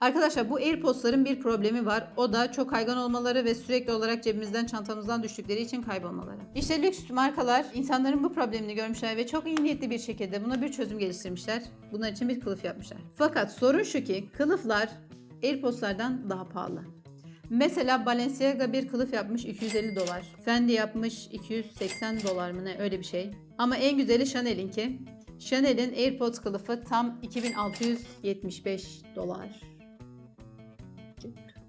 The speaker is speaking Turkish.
Arkadaşlar bu AirPods'ların bir problemi var. O da çok kaygan olmaları ve sürekli olarak cebimizden çantamızdan düştükleri için kaybolmaları. İşte lüks markalar insanların bu problemini görmüşler ve çok iyi niyetli bir şekilde buna bir çözüm geliştirmişler. Bunlar için bir kılıf yapmışlar. Fakat sorun şu ki kılıflar AirPods'lardan daha pahalı. Mesela Balenciaga bir kılıf yapmış 250 dolar. Fendi yapmış 280 dolar mı ne öyle bir şey. Ama en güzeli Chanel'inki. Chanel'in AirPods kılıfı tam 2675 dolar. aqui.